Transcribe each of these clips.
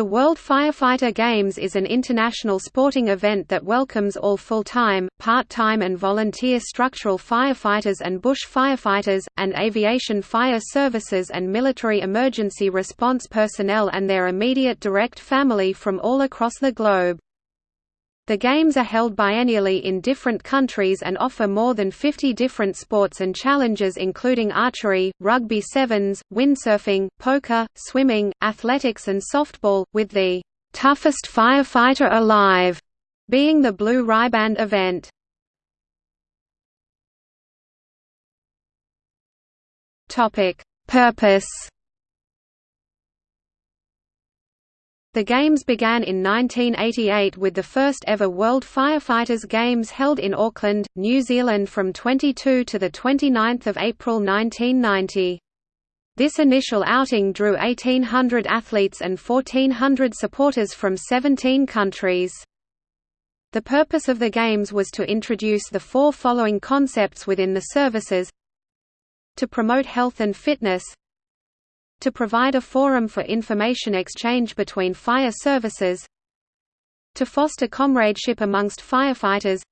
The World Firefighter Games is an international sporting event that welcomes all full-time, part-time and volunteer structural firefighters and bush firefighters, and aviation fire services and military emergency response personnel and their immediate direct family from all across the globe. The Games are held biennially in different countries and offer more than 50 different sports and challenges including archery, rugby sevens, windsurfing, poker, swimming, athletics and softball, with the "'Toughest Firefighter Alive' being the Blue Riband event. Purpose The Games began in 1988 with the first ever World Firefighters Games held in Auckland, New Zealand from 22 to 29 April 1990. This initial outing drew 1,800 athletes and 1,400 supporters from 17 countries. The purpose of the Games was to introduce the four following concepts within the services to promote health and fitness to provide a forum for information exchange between fire services to foster comradeship amongst firefighters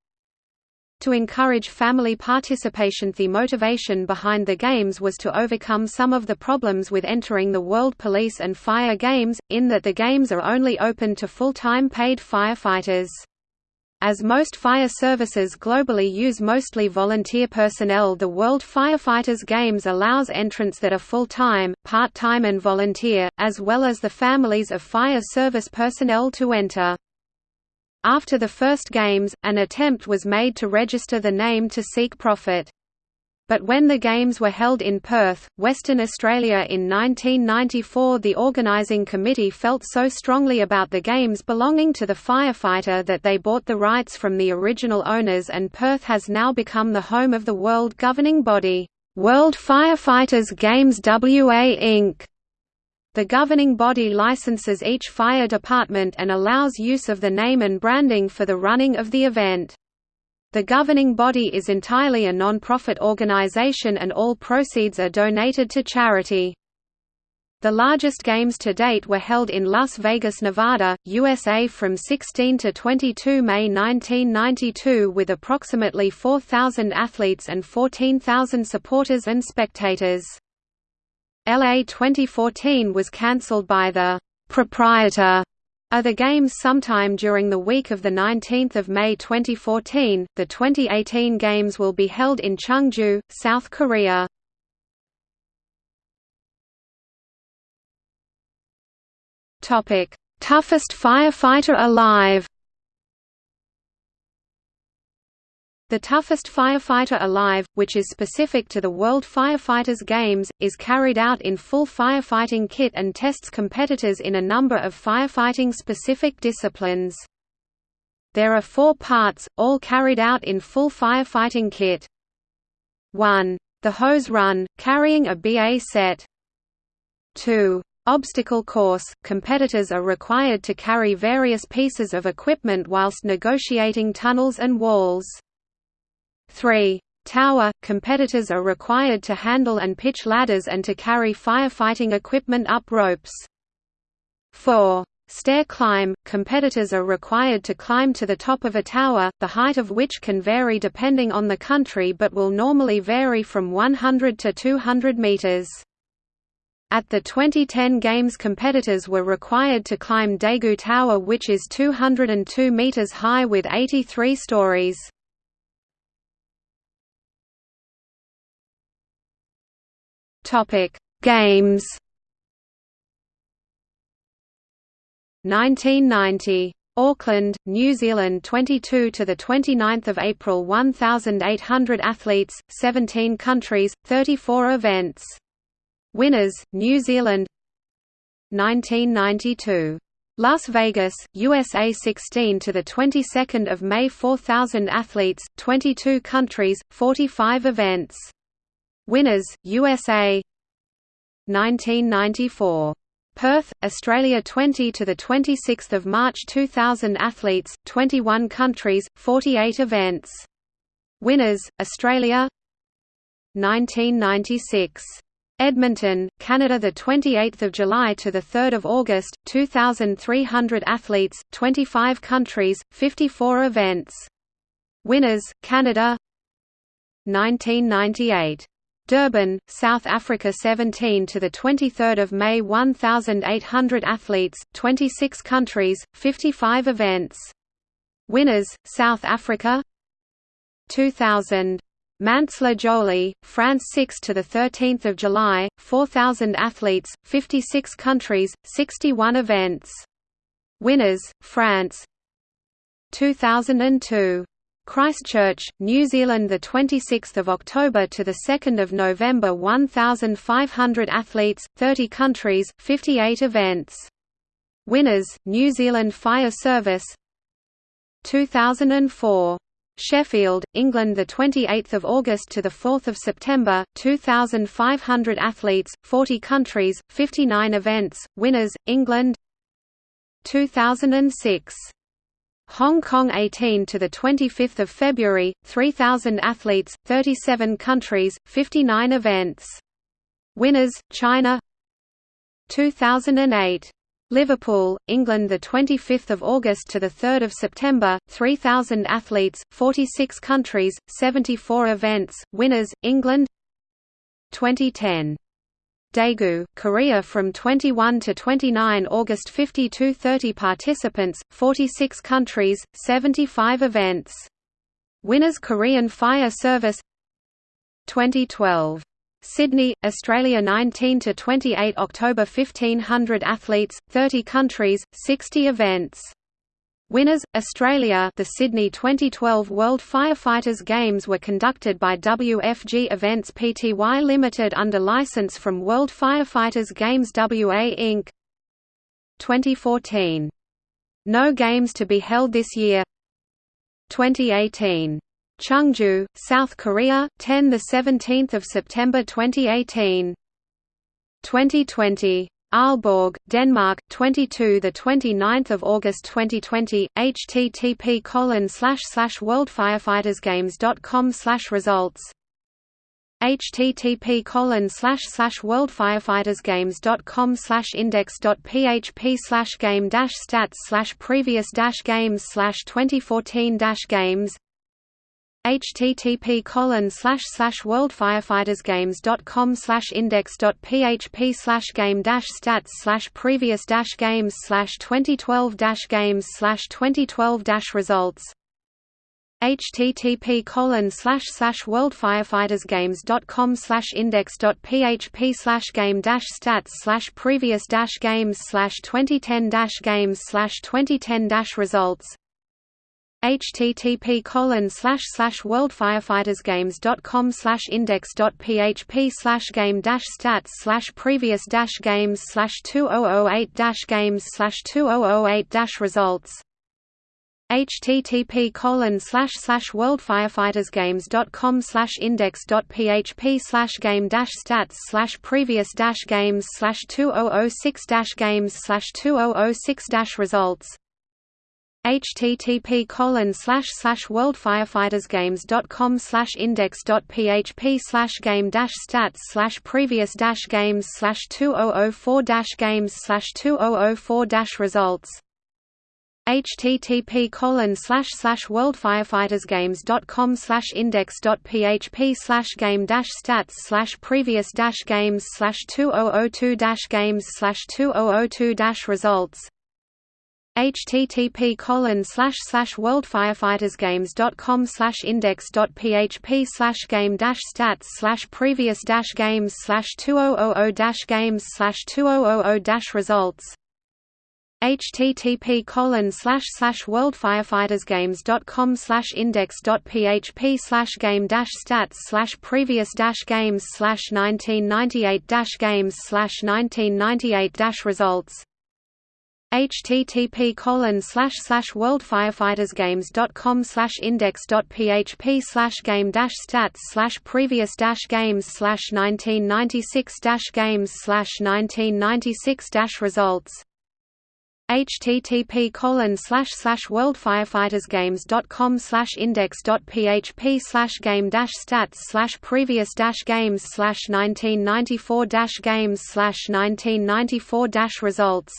to encourage family participation The motivation behind the Games was to overcome some of the problems with entering the World Police and Fire Games, in that the Games are only open to full-time paid firefighters. As most fire services globally use mostly volunteer personnel the World Firefighters Games allows entrants that are full-time, part-time and volunteer, as well as the families of fire service personnel to enter. After the first games, an attempt was made to register the name to seek profit. But when the Games were held in Perth, Western Australia in 1994 the organising committee felt so strongly about the Games belonging to the firefighter that they bought the rights from the original owners and Perth has now become the home of the world governing body, World Firefighters Games WA Inc. The governing body licenses each fire department and allows use of the name and branding for the running of the event. The governing body is entirely a non-profit organization and all proceeds are donated to charity. The largest games to date were held in Las Vegas, Nevada, USA from 16 to 22 May 1992 with approximately 4,000 athletes and 14,000 supporters and spectators. LA 2014 was cancelled by the proprietor the Games sometime during the week of 19 May 2014. The 2018 Games will be held in Chungju, South Korea. Toughest firefighter alive The toughest firefighter alive, which is specific to the World Firefighters Games, is carried out in full firefighting kit and tests competitors in a number of firefighting-specific disciplines. There are four parts, all carried out in full firefighting kit. 1. The hose run, carrying a BA set. 2. Obstacle course – Competitors are required to carry various pieces of equipment whilst negotiating tunnels and walls. 3. Tower – Competitors are required to handle and pitch ladders and to carry firefighting equipment up ropes. 4. Stair climb – Competitors are required to climb to the top of a tower, the height of which can vary depending on the country but will normally vary from 100 to 200 meters. At the 2010 Games competitors were required to climb Daegu Tower which is 202 meters high with 83 stories. Topic: Games. 1990. Auckland, New Zealand 22 to the 29th of April 1800 athletes, 17 countries, 34 events. Winners: New Zealand 1992 Las Vegas, USA 16 to the 22nd of May 4000 athletes, 22 countries, 45 events Winners: USA 1994 Perth, Australia 20 to the 26th of March 2000 athletes, 21 countries, 48 events. Winners: Australia. 1996 Edmonton, Canada the 28th of July to the 3rd of August 2300 athletes 25 countries 54 events. Winners Canada. 1998 Durban, South Africa 17 to the 23rd of May 1800 athletes 26 countries 55 events Winners South Africa 2000 Mantes-la-Jolie, France 6 to the 13th of July, 4000 athletes, 56 countries, 61 events. Winners: France. 2002 Christchurch, New Zealand the 26th of October to the 2nd of November 1500 athletes, 30 countries, 58 events. Winners: New Zealand Fire Service. 2004 Sheffield, England the 28th of August to the 4th of September 2500 athletes 40 countries 59 events winners England 2006 Hong Kong 18 to the 25th of February 3000 athletes 37 countries 59 events. Winners China. 2008 Liverpool, England the 25th of August to the 3rd of September 3000 athletes 46 countries 74 events. Winners England. 2010 Daegu, Korea from 21 to 29 August 52-30 participants 46 countries 75 events winners Korean Fire Service 2012 Sydney, Australia 19 to 28 October 1500 athletes, 30 countries, 60 events. Winners Australia The Sydney 2012 World Firefighters Games were conducted by WFG Events Pty Limited under license from World Firefighters Games WA Inc. 2014 No games to be held this year 2018 Chungju, South Korea, 10 the 17th of September 2018. 2020. Aalborg, Denmark, 22 the 29th of August 2020. http colon slash slash worldfirefightersgames.com slash results http colon slash slash worldfirefightersgames.com slash index.php slash game dash stats slash previous dash games slash 2014 dash games http colon slash slash worldfirefightersgames.com slash index.php slash game dash stats slash previous dash games slash 2012 dash games slash 2012 dash results http colon slash slash worldfirefightersgames.com slash index.php slash game dash stats slash previous dash games slash 2010 dash games slash 2010 dash results http colon slash slash worldfirefightersgames.com slash index.php slash game dash stats slash previous dash games slash 2008 dash games slash 2008 dash results. http colon slash slash worldfirefightersgames.com slash index.php slash game dash stats slash previous dash games slash 2006 dash games slash 2006 dash results http colon slash slash worldfirefightersgames.com slash oh oh oh index.php slash game dash stats slash previous dash games slash 2004 dash games slash 2004 dash results. http colon slash slash worldfirefightersgames.com slash index.php slash game dash stats slash previous dash games slash 2002 dash games slash 2002 dash results http colon oh oh oh slash slash worldfirefightersgames.com slash index.php slash game dash stats slash previous dash games slash 2000 dash games slash 2000 dash results http colon slash slash worldfirefightersgames.com slash index.php slash game dash stats slash previous dash games slash 1998 dash games slash 1998 dash results http colon slash slash worldfirefightersgames.com slash index.php slash game dash stats slash previous dash games slash 1996 dash games slash 1996 dash results. http colon slash slash worldfirefightersgames.com slash index.php slash game dash stats slash previous dash games slash 1994 dash games slash 1994 dash results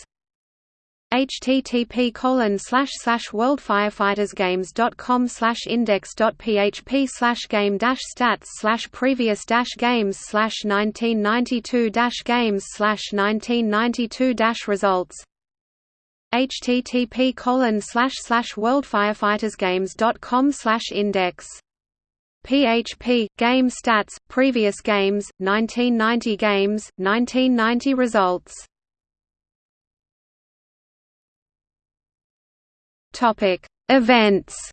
http colon slash slash worldfirefightersgames.com slash index.php slash game dash stats slash previous dash games slash 1992 dash games slash 1992 dash results http colon slash slash worldfirefightersgames.com slash index PHP game stats previous games 1990 games 1990 results topic events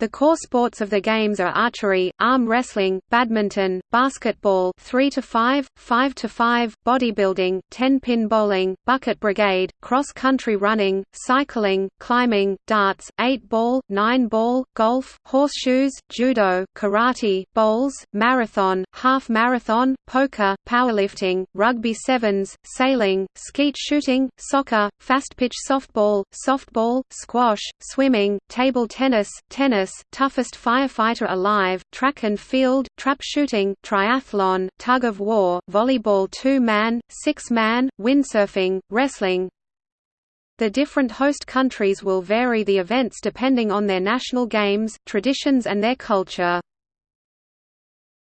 The core sports of the games are archery, arm wrestling, badminton, basketball 3 to 5, 5 to 5, bodybuilding, 10-pin bowling, bucket brigade, cross-country running, cycling, climbing, darts, 8-ball, 9-ball, golf, horseshoes, judo, karate, bowls, marathon, half marathon, poker, powerlifting, rugby sevens, sailing, skeet shooting, soccer, fast-pitch softball, softball, squash, swimming, table tennis, tennis toughest firefighter alive, track and field, trap shooting, triathlon, tug of war, volleyball two-man, six-man, windsurfing, wrestling. The different host countries will vary the events depending on their national games, traditions and their culture.